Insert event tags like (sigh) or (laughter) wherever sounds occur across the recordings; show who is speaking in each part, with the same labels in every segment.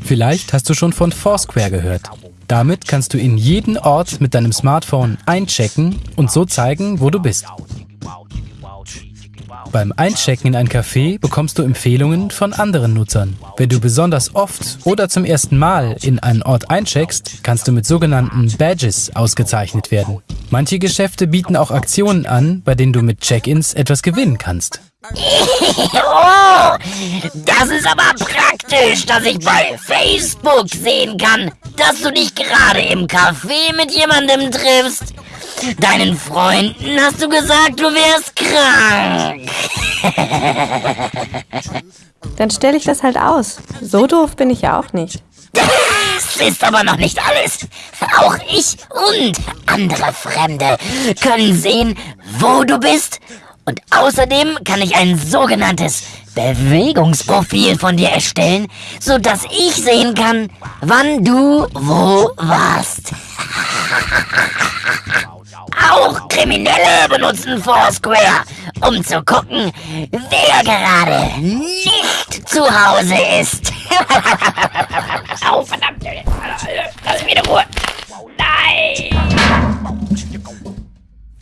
Speaker 1: Vielleicht hast du schon von Foursquare gehört. Damit kannst du in jeden Ort mit deinem Smartphone einchecken und so zeigen, wo du bist. Beim Einchecken in ein Café bekommst du Empfehlungen von anderen Nutzern. Wenn du besonders oft oder zum ersten Mal in einen Ort eincheckst, kannst du mit sogenannten Badges ausgezeichnet werden. Manche Geschäfte bieten auch Aktionen an, bei denen du mit Check-ins etwas gewinnen kannst.
Speaker 2: oh, das ist aber praktisch, dass ich bei Facebook sehen kann, dass du dich gerade im Café mit jemandem triffst. Deinen Freunden hast du gesagt, du wärst krank.
Speaker 3: Dann stelle ich das halt aus. So doof bin ich ja auch nicht.
Speaker 2: Das ist aber noch nicht alles. Auch ich und andere Fremde können sehen, wo du bist. Und außerdem kann ich ein sogenanntes Bewegungsprofil von dir erstellen, sodass ich sehen kann, wann du wo warst. (laughs) Auch Kriminelle benutzen Foursquare, um zu gucken, wer gerade nicht zu Hause ist. (laughs) oh, verdammt. Lass mich in Ruhe.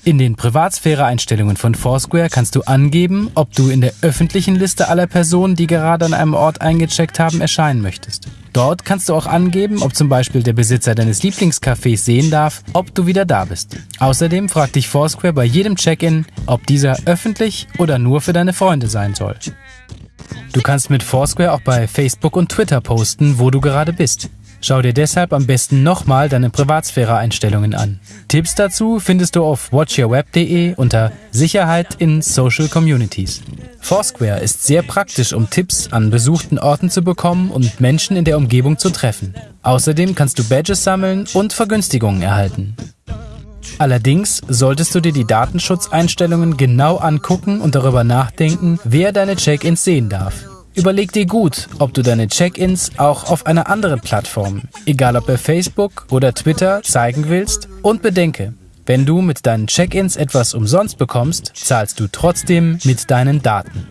Speaker 1: In den Privatsphäre-Einstellungen von Foursquare kannst du angeben, ob du in der öffentlichen Liste aller Personen, die gerade an einem Ort eingecheckt haben, erscheinen möchtest. Dort kannst du auch angeben, ob zum Beispiel der Besitzer deines Lieblingscafés sehen darf, ob du wieder da bist. Außerdem fragt dich Foursquare bei jedem Check-in, ob dieser öffentlich oder nur für deine Freunde sein soll. Du kannst mit Foursquare auch bei Facebook und Twitter posten, wo du gerade bist. Schau dir deshalb am besten nochmal deine Privatsphäre-Einstellungen an. Tipps dazu findest du auf watchyourweb.de unter Sicherheit in Social Communities. Foursquare ist sehr praktisch, um Tipps an besuchten Orten zu bekommen und Menschen in der Umgebung zu treffen. Außerdem kannst du Badges sammeln und Vergünstigungen erhalten. Allerdings solltest du dir die Datenschutzeinstellungen genau angucken und darüber nachdenken, wer deine Check-ins sehen darf. Überleg dir gut, ob du deine Check-ins auch auf einer anderen Plattform, egal ob bei Facebook oder Twitter, zeigen willst. Und bedenke, wenn du mit deinen Check-ins etwas umsonst bekommst, zahlst du trotzdem mit deinen Daten.